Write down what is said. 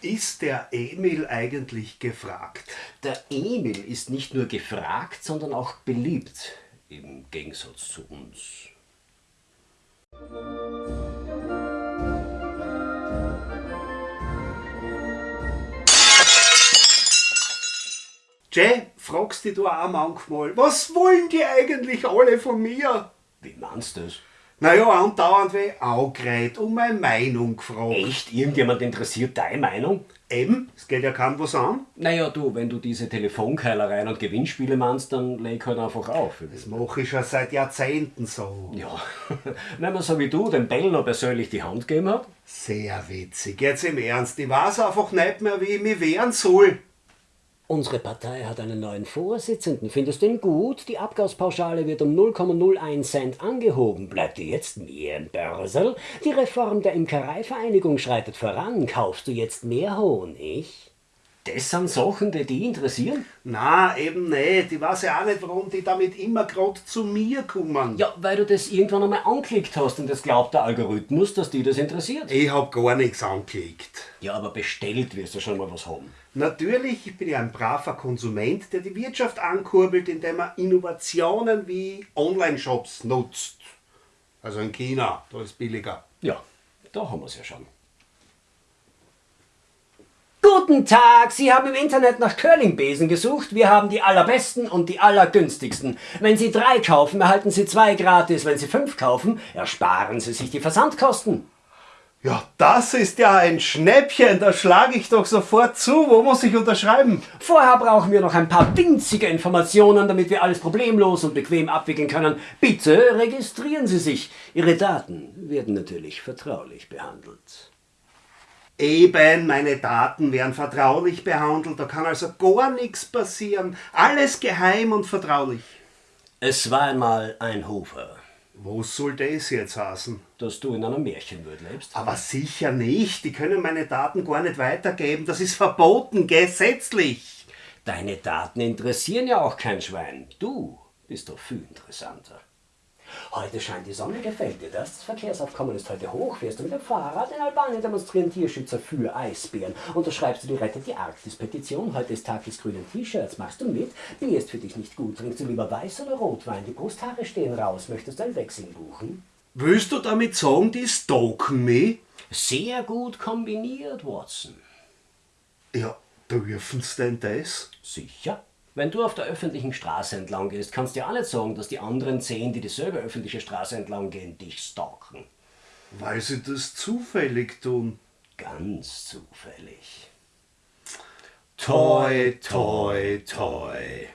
Ist der Emil eigentlich gefragt? Der Emil ist nicht nur gefragt, sondern auch beliebt, im Gegensatz zu uns. Jay, fragst dich du auch manchmal, was wollen die eigentlich alle von mir? Wie meinst du das? Naja, andauernd wie Augreit um meine Meinung gefragt. Echt? Irgendjemand interessiert deine Meinung? Eben, es geht ja kaum was an. Naja, du, wenn du diese Telefonkeilereien und Gewinnspiele meinst, dann leg halt einfach auf. Das mache ich schon seit Jahrzehnten so. Ja, wenn man so wie du dem Bellner persönlich die Hand gegeben hat. Sehr witzig. Jetzt im Ernst, ich weiß einfach nicht mehr, wie ich mich wehren soll. Unsere Partei hat einen neuen Vorsitzenden. Findest du ihn gut? Die Abgaspauschale wird um 0,01 Cent angehoben. Bleibt dir jetzt mehr im Börsel? Die Reform der Imkereivereinigung schreitet voran. Kaufst du jetzt mehr Honig? Das sind Sachen, die dich interessieren? Na, eben nicht. Ich weiß ja auch nicht, warum die damit immer gerade zu mir kommen. Ja, weil du das irgendwann einmal angeklickt hast und das glaubt der Algorithmus, dass dich das interessiert. Ich hab gar nichts angeklickt. Ja, aber bestellt wirst du schon mal was haben. Natürlich, ich bin ja ein braver Konsument, der die Wirtschaft ankurbelt, indem er Innovationen wie Online-Shops nutzt. Also in China, da ist billiger. Ja, da haben wir es ja schon. Guten Tag, Sie haben im Internet nach Curlingbesen gesucht. Wir haben die allerbesten und die allergünstigsten. Wenn Sie drei kaufen, erhalten Sie zwei gratis. Wenn Sie fünf kaufen, ersparen Sie sich die Versandkosten. Ja, das ist ja ein Schnäppchen, da schlage ich doch sofort zu. Wo muss ich unterschreiben? Vorher brauchen wir noch ein paar winzige Informationen, damit wir alles problemlos und bequem abwickeln können. Bitte registrieren Sie sich. Ihre Daten werden natürlich vertraulich behandelt. Eben, meine Daten werden vertraulich behandelt, da kann also gar nichts passieren. Alles geheim und vertraulich. Es war einmal ein Hofer. Was soll das jetzt heißen? Dass du in einer Märchenwelt lebst. Aber sicher nicht, die können meine Daten gar nicht weitergeben, das ist verboten, gesetzlich. Deine Daten interessieren ja auch kein Schwein. Du bist doch viel interessanter. Heute scheint die Sonne, gefällt dir das? Das Verkehrsaufkommen ist heute hoch. Fährst du mit dem Fahrrad? In Albanien demonstrieren Tierschützer für Eisbären. Unterschreibst du die Rettet die Arktis-Petition? Heute ist Tag des grünen T-Shirts. Machst du mit? Bier ist für dich nicht gut. Trinkst du lieber Weiß oder Rotwein? Die Brusthaare stehen raus. Möchtest du ein Wechsel buchen? Willst du damit sagen, die stalken mich? Sehr gut kombiniert, Watson. Ja, dürfen sie denn das? Sicher. Wenn du auf der öffentlichen Straße entlang gehst, kannst du ja auch nicht sagen, dass die anderen zehn, die dieselbe öffentliche Straße entlang gehen, dich stalken. Weil sie das zufällig tun. Ganz zufällig. Toi, toi, toi.